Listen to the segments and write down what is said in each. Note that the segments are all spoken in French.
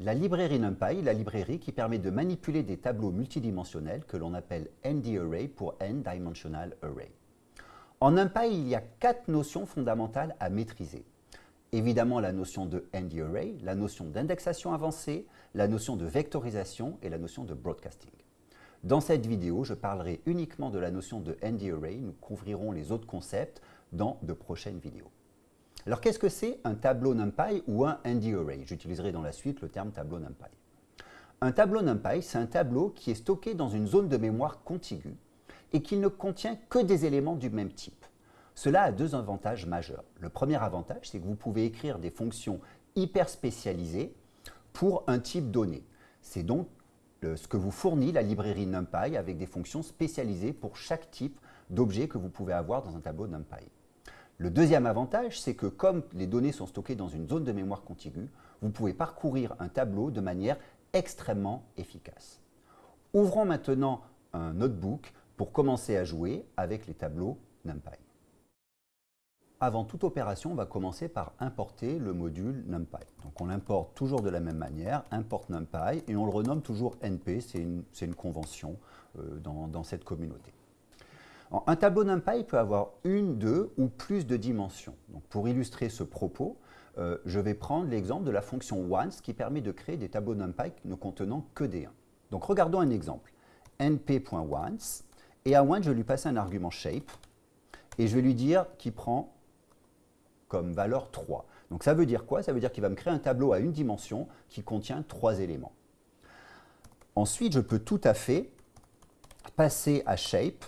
la librairie NumPy, la librairie qui permet de manipuler des tableaux multidimensionnels que l'on appelle ND-Array pour N-Dimensional Array. En NumPy, il y a quatre notions fondamentales à maîtriser. Évidemment, la notion de ND-Array, la notion d'indexation avancée, la notion de vectorisation et la notion de broadcasting. Dans cette vidéo, je parlerai uniquement de la notion de ND-Array. Nous couvrirons les autres concepts dans de prochaines vidéos. Alors qu'est-ce que c'est un tableau NumPy ou un ND-Array J'utiliserai dans la suite le terme tableau NumPy. Un tableau NumPy, c'est un tableau qui est stocké dans une zone de mémoire contiguë et qui ne contient que des éléments du même type. Cela a deux avantages majeurs. Le premier avantage, c'est que vous pouvez écrire des fonctions hyper spécialisées pour un type donné. C'est donc ce que vous fournit la librairie NumPy avec des fonctions spécialisées pour chaque type d'objet que vous pouvez avoir dans un tableau NumPy. Le deuxième avantage, c'est que comme les données sont stockées dans une zone de mémoire contiguë, vous pouvez parcourir un tableau de manière extrêmement efficace. Ouvrons maintenant un notebook pour commencer à jouer avec les tableaux NumPy. Avant toute opération, on va commencer par importer le module NumPy. Donc on l'importe toujours de la même manière, import NumPy, et on le renomme toujours NP, c'est une, convention euh, dans, cette communauté. Un tableau NumPy peut avoir une, deux ou plus de dimensions. Donc pour illustrer ce propos, euh, je vais prendre l'exemple de la fonction once qui permet de créer des tableaux NumPy ne contenant que des 1. Donc regardons un exemple. np.once, et à once je lui passe un argument shape, et je vais lui dire qu'il prend comme valeur 3. Donc ça veut dire quoi? Ça veut dire qu'il va me créer un tableau à une dimension qui contient trois éléments. Ensuite, je peux tout à fait passer à shape,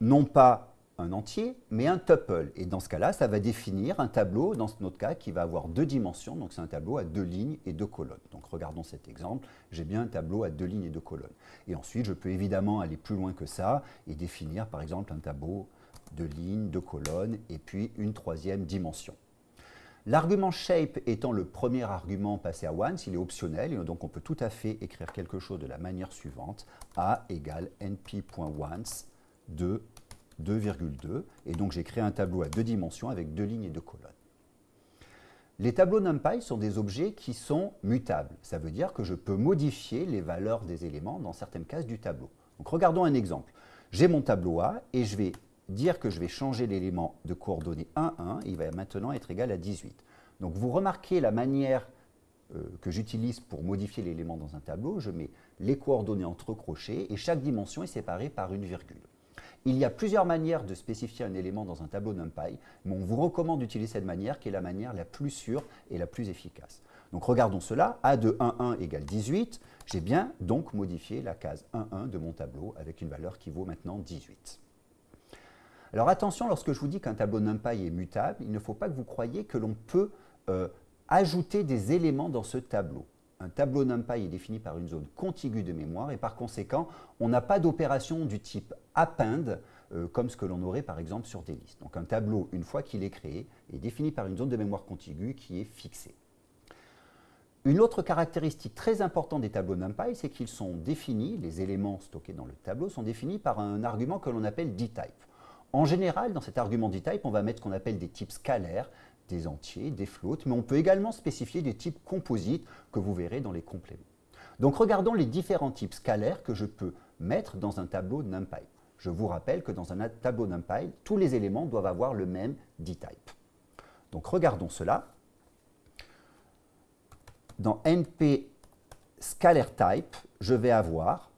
non pas un entier, mais un tuple. Et dans ce cas-là, ça va définir un tableau, dans notre cas, qui va avoir deux dimensions. Donc c'est un tableau à deux lignes et deux colonnes. Donc regardons cet exemple. J'ai bien un tableau à deux lignes et deux colonnes. Et ensuite, je peux évidemment aller plus loin que ça et définir, par exemple, un tableau de lignes, de colonnes, et puis une troisième dimension. L'argument shape étant le premier argument passé à once, il est optionnel, et donc on peut tout à fait écrire quelque chose de la manière suivante, a égale np.once de 2,2, et donc j'ai créé un tableau à deux dimensions avec deux lignes et deux colonnes. Les tableaux NumPy sont des objets qui sont mutables. Ça veut dire que je peux modifier les valeurs des éléments dans certaines cases du tableau. Donc regardons un exemple. J'ai mon tableau A et je vais dire que je vais changer l'élément de coordonnées 1, 1, il va maintenant être égal à 18. Donc vous remarquez la manière euh, que j'utilise pour modifier l'élément dans un tableau, je mets les coordonnées entre crochets et chaque dimension est séparée par une virgule. Il y a plusieurs manières de spécifier un élément dans un tableau NumPy, mais on vous recommande d'utiliser cette manière qui est la manière la plus sûre et la plus efficace. Donc regardons cela, A de 1, 1 égale 18, j'ai bien donc modifié la case 1, 1 de mon tableau avec une valeur qui vaut maintenant 18. Alors attention, lorsque je vous dis qu'un tableau NumPy est mutable, il ne faut pas que vous croyiez que l'on peut euh, ajouter des éléments dans ce tableau. Un tableau NumPy est défini par une zone contiguë de mémoire et par conséquent, on n'a pas d'opération du type append euh, comme ce que l'on aurait par exemple sur des listes. Donc un tableau, une fois qu'il est créé, est défini par une zone de mémoire contiguë qui est fixée. Une autre caractéristique très importante des tableaux NumPy, c'est qu'ils sont définis, les éléments stockés dans le tableau sont définis par un argument que l'on appelle dtype. En général, dans cet argument dtype, on va mettre ce qu'on appelle des types scalaires, des entiers, des floats, mais on peut également spécifier des types composites que vous verrez dans les compléments. Donc regardons les différents types scalaires que je peux mettre dans un tableau NumPy. Je vous rappelle que dans un tableau NumPy, tous les éléments doivent avoir le même dtype. Donc regardons cela. Dans np je vais avoir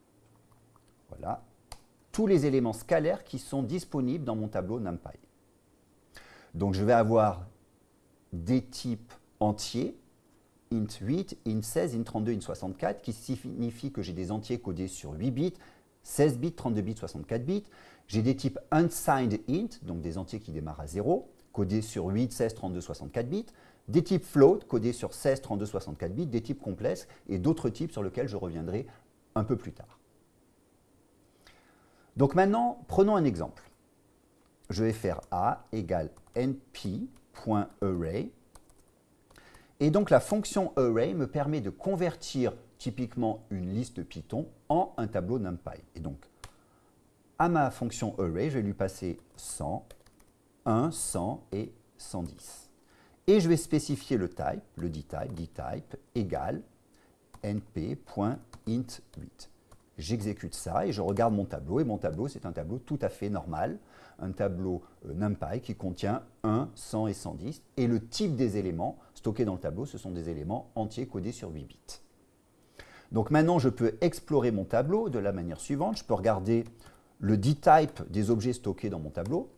tous les éléments scalaires qui sont disponibles dans mon tableau NumPy. Donc je vais avoir des types entiers, int 8, int 16, int 32, int 64, qui signifie que j'ai des entiers codés sur 8 bits, 16 bits, 32 bits, 64 bits. J'ai des types unsigned int, donc des entiers qui démarrent à 0, codés sur 8, 16, 32, 64 bits. Des types float, codés sur 16, 32, 64 bits. Des types complexes et d'autres types sur lesquels je reviendrai un peu plus tard. Donc maintenant, prenons un exemple. Je vais faire A égale np.array. Et donc la fonction array me permet de convertir typiquement une liste Python en un tableau NumPy. Et donc, à ma fonction array, je vais lui passer 100, 1, 100 et 110. Et je vais spécifier le type, le dtype, dtype égale np.int8. J'exécute ça et je regarde mon tableau. Et mon tableau, c'est un tableau tout à fait normal, un tableau euh, NumPy qui contient 1, 100 et 110. Et le type des éléments stockés dans le tableau, ce sont des éléments entiers codés sur 8 bits. Donc maintenant, je peux explorer mon tableau de la manière suivante. Je peux regarder le dtype des objets stockés dans mon tableau,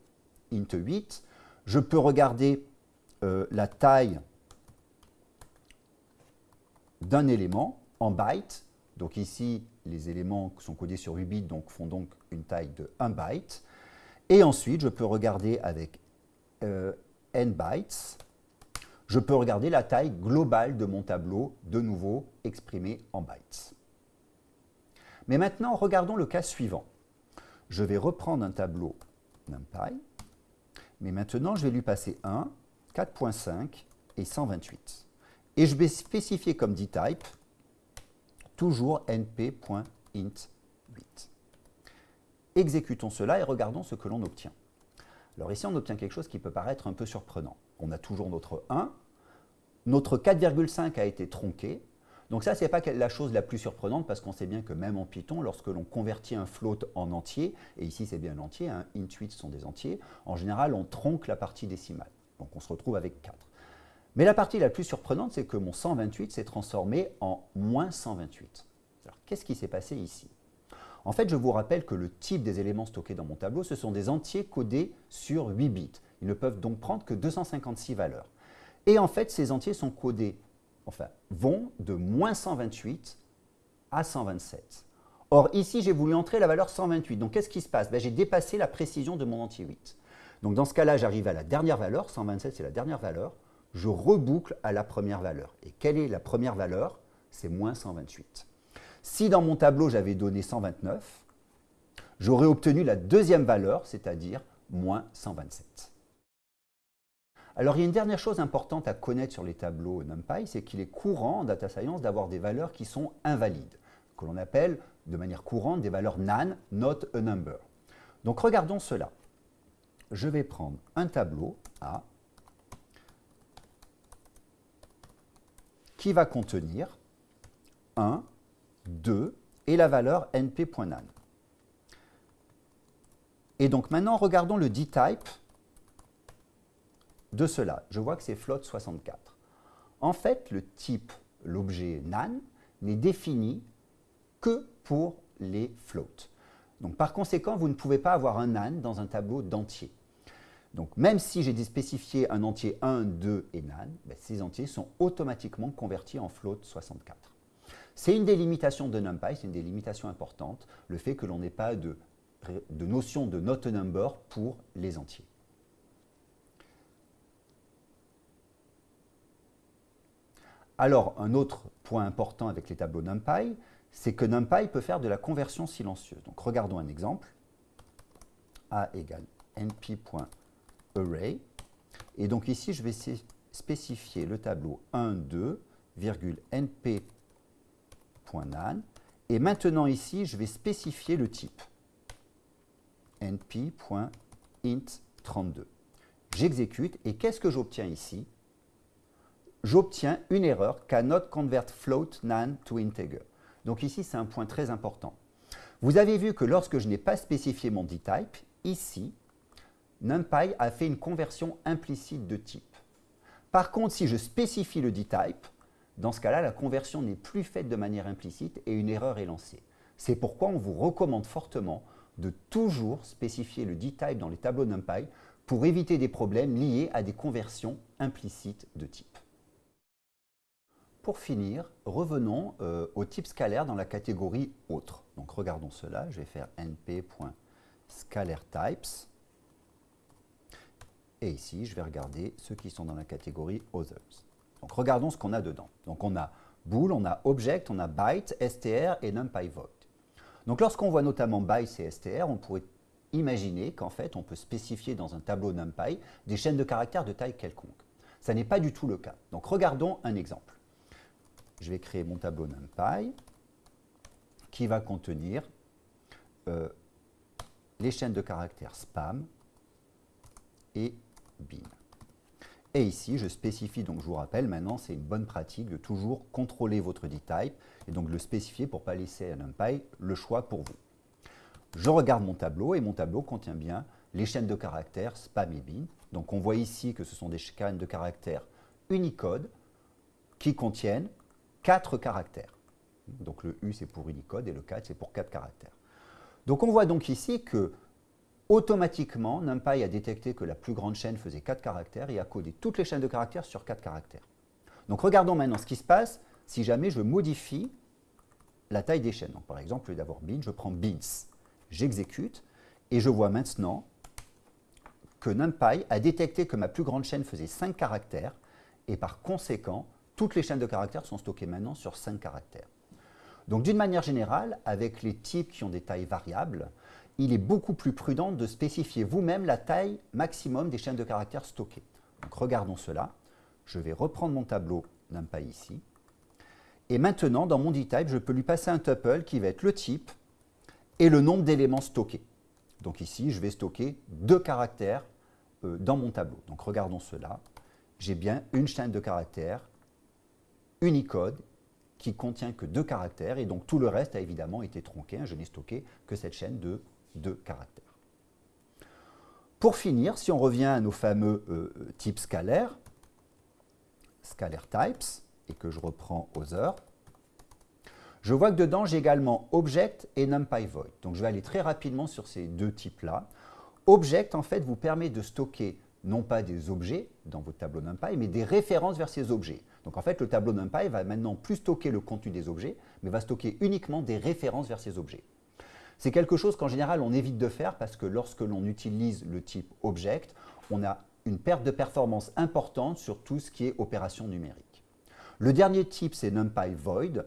int8. Je peux regarder euh, la taille d'un élément en bytes. Donc ici, les éléments sont codés sur 8 bits, font donc une taille de 1 byte. Et ensuite, je peux regarder avec euh, n bytes, je peux regarder la taille globale de mon tableau, de nouveau exprimée en bytes. Mais maintenant, regardons le cas suivant. Je vais reprendre un tableau NumPy, mais maintenant, je vais lui passer 1, 4.5 et 128. Et je vais spécifier comme dtype toujours np.int8. Exécutons cela et regardons ce que l'on obtient. Alors ici, on obtient quelque chose qui peut paraître un peu surprenant. On a toujours notre 1, notre 4,5 a été tronqué, donc ça, ce n'est pas la chose la plus surprenante parce qu'on sait bien que même en Python, lorsque l'on convertit un float en entier, et ici c'est bien un entier, hein, int8 sont des entiers, en général on tronque la partie décimale. Donc on se retrouve avec 4. Mais la partie la plus surprenante, c'est que mon 128 s'est transformé en moins 128. Alors qu'est-ce qui s'est passé ici? En fait, je vous rappelle que le type des éléments stockés dans mon tableau, ce sont des entiers codés sur 8 bits. Ils ne peuvent donc prendre que 256 valeurs. Et en fait, ces entiers sont codés enfin, vont de moins 128 à 127. Or, ici, j'ai voulu entrer la valeur 128. Donc, qu'est-ce qui se passe? Ben, J'ai dépassé la précision de mon entier 8. Donc, dans ce cas-là, j'arrive à la dernière valeur. 127, c'est la dernière valeur. Je reboucle à la première valeur. Et quelle est la première valeur? C'est moins 128. Si dans mon tableau, j'avais donné 129, j'aurais obtenu la deuxième valeur, c'est-à-dire moins 127. Alors, il y a une dernière chose importante à connaître sur les tableaux NumPy, c'est qu'il est courant en data science d'avoir des valeurs qui sont invalides, que l'on appelle de manière courante des valeurs NaN, not a number. Donc, regardons cela. Je vais prendre un tableau A qui va contenir 1, 2 et la valeur np.nan. Et donc maintenant, regardons le dtype de cela, je vois que c'est float 64. En fait, le type, l'objet nan, n'est défini que pour les floats. Donc par conséquent, vous ne pouvez pas avoir un nan dans un tableau d'entiers. Donc même si j'ai spécifié un entier 1, 2 et nan, ben, ces entiers sont automatiquement convertis en float 64. C'est une des limitations de NumPy, c'est une des limitations importantes, le fait que l'on n'ait pas de, notion de not number pour les entiers. Alors, un autre point important avec les tableaux NumPy, c'est que NumPy peut faire de la conversion silencieuse. Donc, regardons un exemple. A égale np.array. Et donc ici, je vais spécifier le tableau 1, 2, np.nan. Et maintenant ici, je vais spécifier le type np.int32. J'exécute et qu'est-ce que j'obtiens ici j'obtiens une erreur cannot convert float nan to integer. Donc ici, c'est un point très important. Vous avez vu que lorsque je n'ai pas spécifié mon dtype, ici, NumPy a fait une conversion implicite de type. Par contre, si je spécifie le dtype, dans ce cas-là, la conversion n'est plus faite de manière implicite et une erreur est lancée. C'est pourquoi on vous recommande fortement de toujours spécifier le dtype dans les tableaux NumPy pour éviter des problèmes liés à des conversions implicites de type. Pour finir, revenons euh, au type scalaire dans la catégorie autre. Donc regardons cela, je vais faire np.scalareTypes. Et ici, je vais regarder ceux qui sont dans la catégorie Others. Donc regardons ce qu'on a dedans. Donc on a bool, on a object, on a byte, str et numpy void. Donc lorsqu'on voit notamment byte et str, on pourrait imaginer qu'en fait on peut spécifier dans un tableau numpy des chaînes de caractères de taille quelconque. Ça n'est pas du tout le cas. Donc regardons un exemple je vais créer mon tableau NumPy qui va contenir euh, les chaînes de caractères spam et bin. Et ici, je spécifie, donc je vous rappelle, maintenant, c'est une bonne pratique de toujours contrôler votre dtype et donc le spécifier pour ne pas laisser à NumPy le choix pour vous. Je regarde mon tableau et mon tableau contient bien les chaînes de caractères spam et bin. Donc on voit ici que ce sont des chaînes de caractères Unicode qui contiennent 4 caractères. Donc le U c'est pour Unicode et le 4 c'est pour 4 caractères. Donc on voit donc ici que automatiquement NumPy a détecté que la plus grande chaîne faisait 4 caractères et a codé toutes les chaînes de caractères sur 4 caractères. Donc regardons maintenant ce qui se passe si jamais je modifie la taille des chaînes. Par exemple, au lieu d'avoir bin, je prends bins. J'exécute et je vois maintenant que NumPy a détecté que ma plus grande chaîne faisait 5 caractères et par conséquent, toutes les chaînes de caractères sont stockées maintenant sur 5 caractères. Donc d'une manière générale, avec les types qui ont des tailles variables, il est beaucoup plus prudent de spécifier vous-même la taille maximum des chaînes de caractères stockées. Donc regardons cela. Je vais reprendre mon tableau NumPy ici. Et maintenant, dans mon dtype, je peux lui passer un tuple qui va être le type et le nombre d'éléments stockés. Donc ici, je vais stocker deux caractères euh, dans mon tableau. Donc regardons cela. J'ai bien une chaîne de caractères Unicode qui contient que deux caractères et donc tout le reste a évidemment été tronqué. Je n'ai stocké que cette chaîne de deux caractères. Pour finir, si on revient à nos fameux euh, types scalaires, scalar types, et que je reprends Other, je vois que dedans, j'ai également Object et NumPy Void. Donc, je vais aller très rapidement sur ces deux types-là. Object, en fait, vous permet de stocker non pas des objets dans votre tableau NumPy, mais des références vers ces objets. Donc, en fait, le tableau NumPy va maintenant plus stocker le contenu des objets, mais va stocker uniquement des références vers ces objets. C'est quelque chose qu'en général, on évite de faire parce que lorsque l'on utilise le type Object, on a une perte de performance importante sur tout ce qui est opération numérique. Le dernier type, c'est NumPy Void.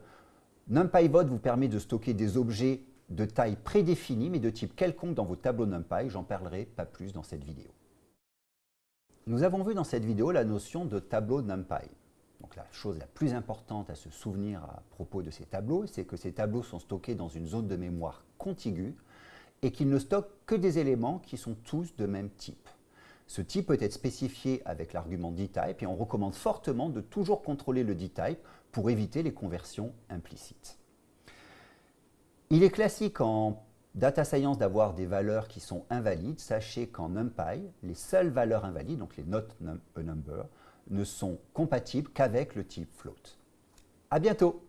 NumPy Void vous permet de stocker des objets de taille prédéfinie, mais de type quelconque dans vos tableaux NumPy. J'en parlerai pas plus dans cette vidéo. Nous avons vu dans cette vidéo la notion de tableau NumPy. Donc la chose la plus importante à se souvenir à propos de ces tableaux, c'est que ces tableaux sont stockés dans une zone de mémoire contiguë et qu'ils ne stockent que des éléments qui sont tous de même type. Ce type peut être spécifié avec l'argument dtype et on recommande fortement de toujours contrôler le dtype pour éviter les conversions implicites. Il est classique en data science d'avoir des valeurs qui sont invalides. Sachez qu'en NumPy, les seules valeurs invalides, donc les not a number, ne sont compatibles qu'avec le type float. À bientôt